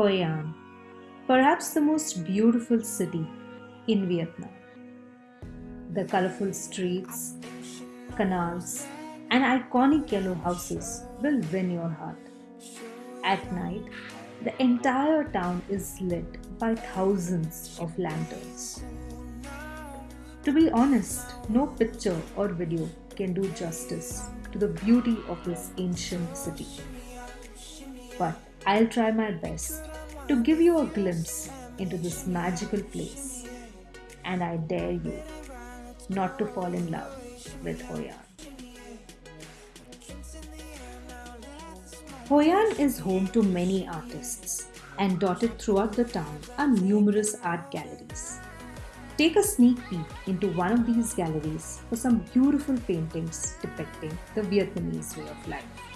Hoi An, perhaps the most beautiful city in Vietnam. The colorful streets, canals, and iconic yellow houses will win your heart. At night, the entire town is lit by thousands of lanterns. To be honest, no picture or video can do justice to the beauty of this ancient city. But I'll try my best to give you a glimpse into this magical place. And I dare you not to fall in love with Hoi An. Hoi An is home to many artists, and dotted throughout the town are numerous art galleries. Take a sneak peek into one of these galleries for some beautiful paintings depicting the Vietnamese way of life.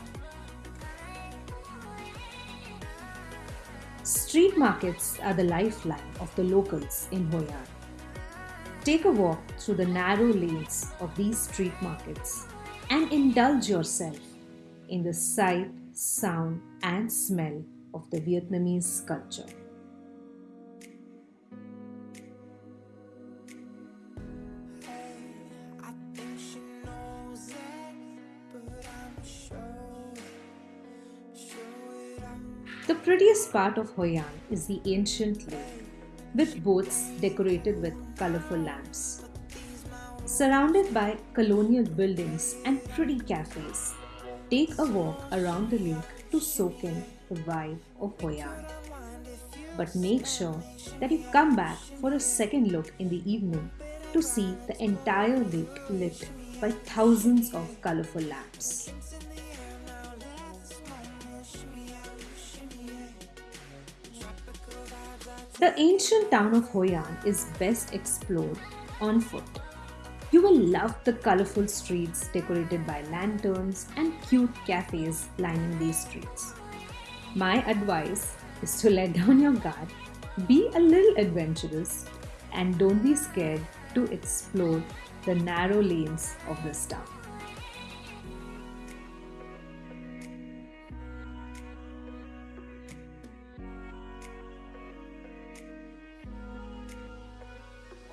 Street markets are the lifeline of the locals in Hoi An. Take a walk through the narrow lanes of these street markets and indulge yourself in the sight sound, and smell of the Vietnamese culture. The prettiest part of Hoi An is the ancient lake, with boats decorated with colorful lamps. Surrounded by colonial buildings and pretty cafes, Take a walk around the lake to soak in the vibe of Hoi An. But make sure that you come back for a second look in the evening to see the entire lake lit by thousands of colorful lamps. The ancient town of Hoi An is best explored on foot. You will love the colorful streets decorated by lanterns and cute cafes lining these streets. My advice is to let down your guard, be a little adventurous, and don't be scared to explore the narrow lanes of this town.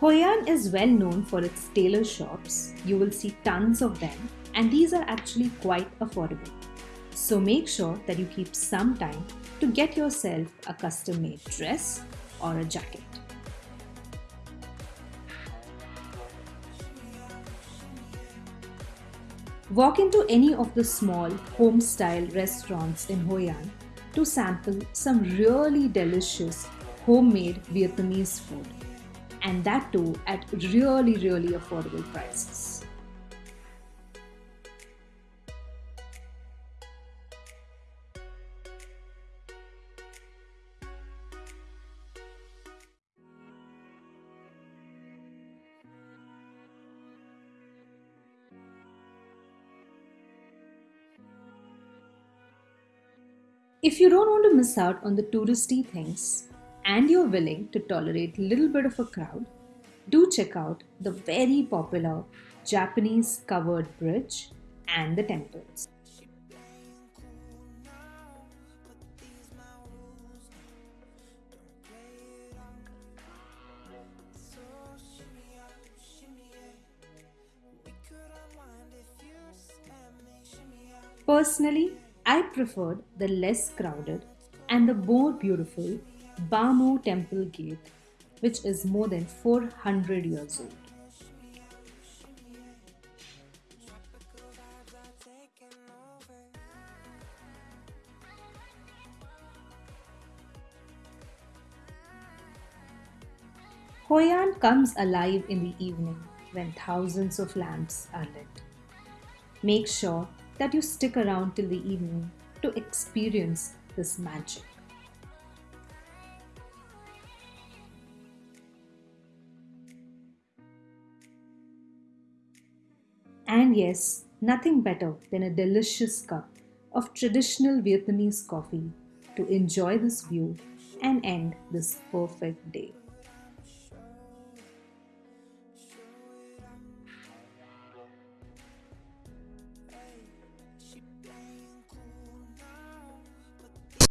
Hoi An is well known for its tailor shops. You will see tons of them, and these are actually quite affordable. So make sure that you keep some time to get yourself a custom made dress or a jacket. Walk into any of the small home style restaurants in Hoi An to sample some really delicious homemade Vietnamese food and that too at really, really affordable prices. If you don't want to miss out on the touristy things, and you're willing to tolerate a little bit of a crowd, do check out the very popular Japanese covered bridge and the temples. Personally, I preferred the less crowded and the more beautiful Ba Mo Temple Gate, which is more than 400 years old. Hoi An comes alive in the evening when thousands of lamps are lit. Make sure that you stick around till the evening to experience this magic. And yes, nothing better than a delicious cup of traditional Vietnamese coffee to enjoy this view and end this perfect day.